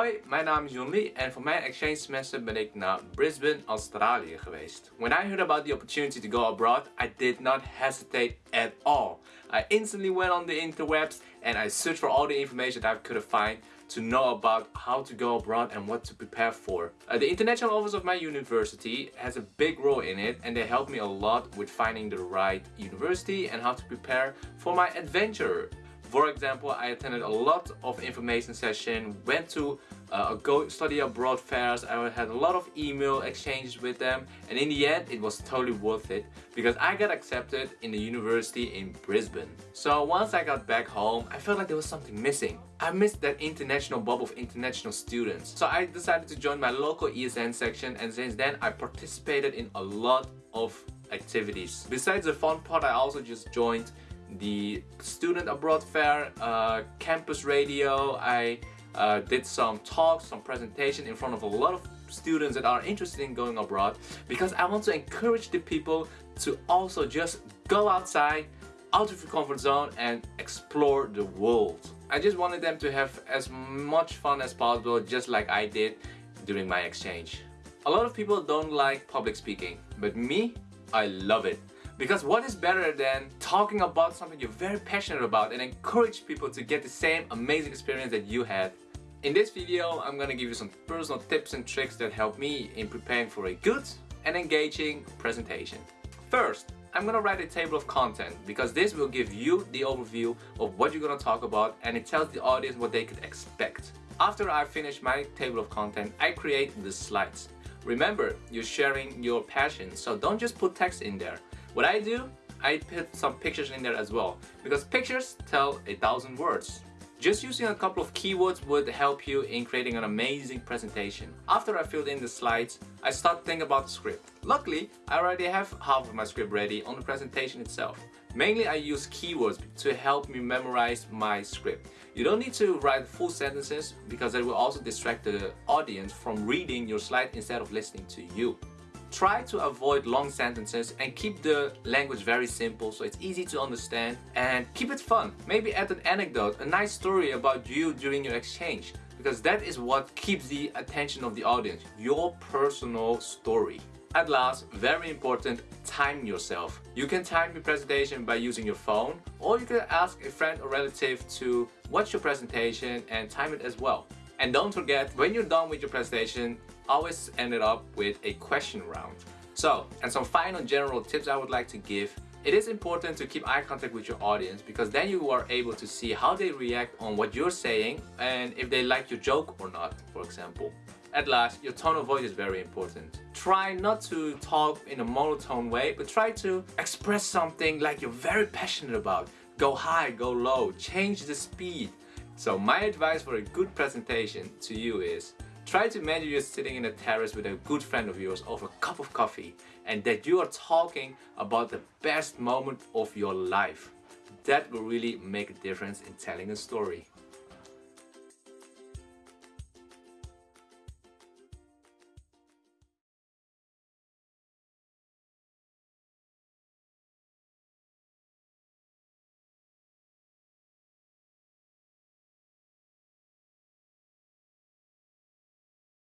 Hoi, mijn naam is John Lee en voor mijn exchange semester ben ik naar Brisbane, Australië geweest. When I heard about the opportunity to go abroad, I did not hesitate at all. I instantly went on the interwebs and I searched for all the information that I could find to know about how to go abroad and what to prepare for. Uh, the international office of my university has a big role in it and they helped me a lot with finding the right university and how to prepare for my adventure. For example, I attended a lot of information session, went to uh, go study abroad fairs, I had a lot of email exchanges with them and in the end it was totally worth it because I got accepted in the university in Brisbane. So once I got back home, I felt like there was something missing. I missed that international bubble of international students. So I decided to join my local ESN section and since then I participated in a lot of activities. Besides the fun part, I also just joined the student abroad fair, uh, campus radio. I uh, did some talks, some presentation in front of a lot of students that are interested in going abroad because I want to encourage the people to also just go outside, out of your comfort zone and explore the world. I just wanted them to have as much fun as possible just like I did during my exchange. A lot of people don't like public speaking, but me, I love it. Because what is better than talking about something you're very passionate about and encourage people to get the same amazing experience that you had. In this video, I'm gonna give you some personal tips and tricks that help me in preparing for a good and engaging presentation. First, I'm gonna write a table of content because this will give you the overview of what you're gonna talk about and it tells the audience what they could expect. After I finish my table of content, I create the slides. Remember, you're sharing your passion, so don't just put text in there. What I do, I put some pictures in there as well because pictures tell a thousand words. Just using a couple of keywords would help you in creating an amazing presentation. After I filled in the slides, I start thinking about the script. Luckily, I already have half of my script ready on the presentation itself. Mainly I use keywords to help me memorize my script. You don't need to write full sentences because it will also distract the audience from reading your slide instead of listening to you. Try to avoid long sentences and keep the language very simple so it's easy to understand and keep it fun. Maybe add an anecdote, a nice story about you during your exchange because that is what keeps the attention of the audience, your personal story. At last, very important, time yourself. You can time your presentation by using your phone or you can ask a friend or relative to watch your presentation and time it as well. And don't forget, when you're done with your presentation, always end it up with a question round. So, and some final general tips I would like to give. It is important to keep eye contact with your audience because then you are able to see how they react on what you're saying and if they like your joke or not, for example. At last, your tone of voice is very important. Try not to talk in a monotone way, but try to express something like you're very passionate about. Go high, go low, change the speed. So my advice for a good presentation to you is Try to imagine you're sitting in a terrace with a good friend of yours over a cup of coffee and that you are talking about the best moment of your life. That will really make a difference in telling a story.